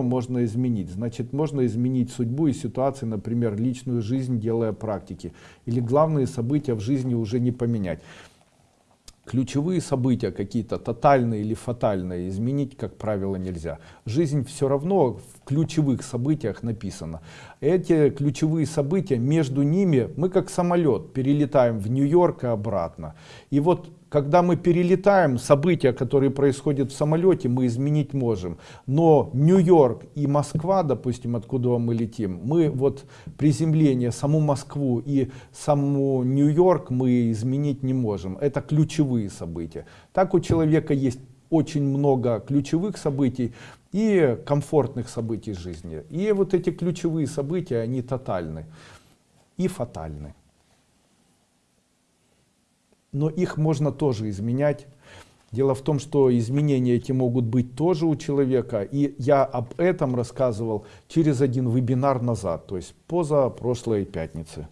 можно изменить. Значит можно изменить судьбу и ситуации например личную жизнь делая практики. Или главные события в жизни уже не поменять. Ключевые события какие-то тотальные или фатальные изменить как правило нельзя. Жизнь все равно в ключевых событиях написано. Эти ключевые события между ними мы как самолет перелетаем в нью-йорк и обратно. И вот когда мы перелетаем события которые происходят в самолете мы изменить можем. Но нью-йорк и москва допустим откуда мы летим мы вот приземление саму москву и саму нью-йорк мы изменить не можем. Это ключевые события. Так у человека есть очень много ключевых событий и комфортных событий жизни и вот эти ключевые события они тотальны и фатальны но их можно тоже изменять. Дело в том, что изменения эти могут быть тоже у человека, и я об этом рассказывал через один вебинар назад, то есть поза прошлой пятницы.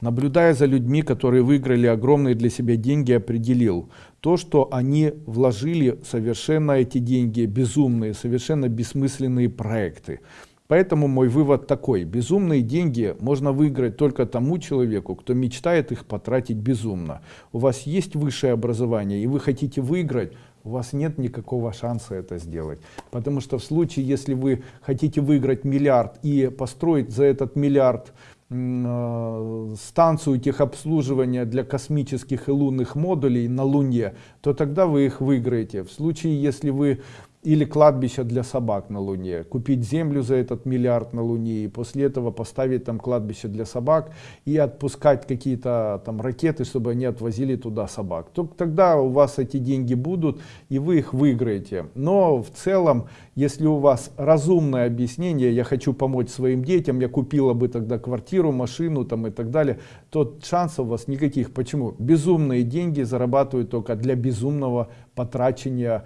Наблюдая за людьми, которые выиграли огромные для себя деньги, определил то, что они вложили совершенно эти деньги, безумные, совершенно бессмысленные проекты. Поэтому мой вывод такой. Безумные деньги можно выиграть только тому человеку, кто мечтает их потратить безумно. У вас есть высшее образование и вы хотите выиграть, у вас нет никакого шанса это сделать. Потому что в случае, если вы хотите выиграть миллиард и построить за этот миллиард э, станцию техобслуживания для космических и лунных модулей на Луне, то тогда вы их выиграете. В случае, если вы или кладбище для собак на Луне, купить землю за этот миллиард на Луне и после этого поставить там кладбище для собак и отпускать какие-то там ракеты, чтобы они отвозили туда собак. То, тогда у вас эти деньги будут и вы их выиграете. Но в целом, если у вас разумное объяснение, я хочу помочь своим детям, я купила бы тогда квартиру, машину там и так далее, то шансов у вас никаких. Почему? Безумные деньги зарабатывают только для безумного потрачения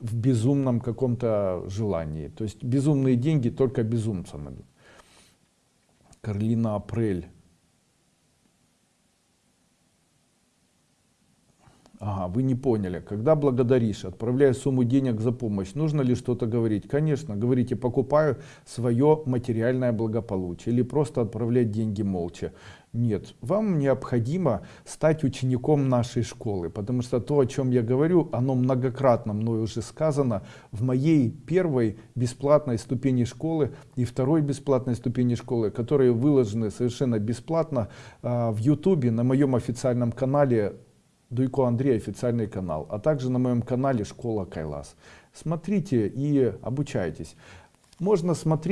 в безумном каком-то желании. То есть безумные деньги только безумцам идут. Карлина Апрель. Ага, вы не поняли. Когда благодаришь, отправляя сумму денег за помощь, нужно ли что-то говорить? Конечно, говорите, покупаю свое материальное благополучие. Или просто отправлять деньги молча. Нет, вам необходимо стать учеником нашей школы, потому что то, о чем я говорю, оно многократно мной уже сказано в моей первой бесплатной ступени школы и второй бесплатной ступени школы, которые выложены совершенно бесплатно э, в ютубе на моем официальном канале Дуйко Андрей официальный канал, а также на моем канале Школа Кайлас. Смотрите и обучайтесь. Можно смотреть